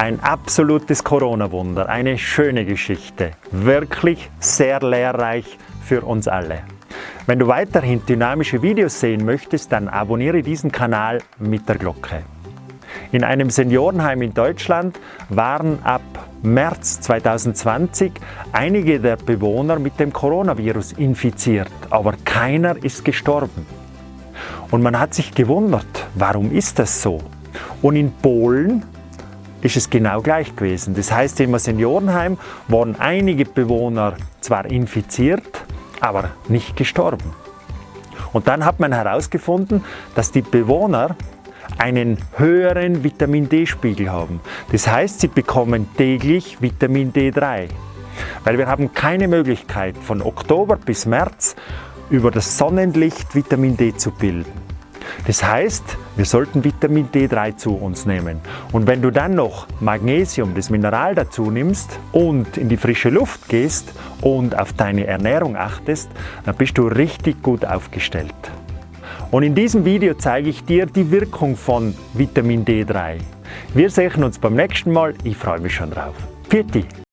Ein absolutes Corona-Wunder, eine schöne Geschichte. Wirklich sehr lehrreich für uns alle. Wenn du weiterhin dynamische Videos sehen möchtest, dann abonniere diesen Kanal mit der Glocke. In einem Seniorenheim in Deutschland waren ab März 2020 einige der Bewohner mit dem Coronavirus infiziert, aber keiner ist gestorben. Und man hat sich gewundert, warum ist das so? Und in Polen ist es genau gleich gewesen. Das heißt, im Seniorenheim waren einige Bewohner zwar infiziert, aber nicht gestorben. Und dann hat man herausgefunden, dass die Bewohner einen höheren Vitamin D-Spiegel haben. Das heißt, sie bekommen täglich Vitamin D3. Weil wir haben keine Möglichkeit von Oktober bis März über das Sonnenlicht Vitamin D zu bilden. Das heißt, wir sollten Vitamin D3 zu uns nehmen. Und wenn du dann noch Magnesium, das Mineral dazu nimmst und in die frische Luft gehst und auf deine Ernährung achtest, dann bist du richtig gut aufgestellt. Und in diesem Video zeige ich dir die Wirkung von Vitamin D3. Wir sehen uns beim nächsten Mal. Ich freue mich schon drauf. Pfiat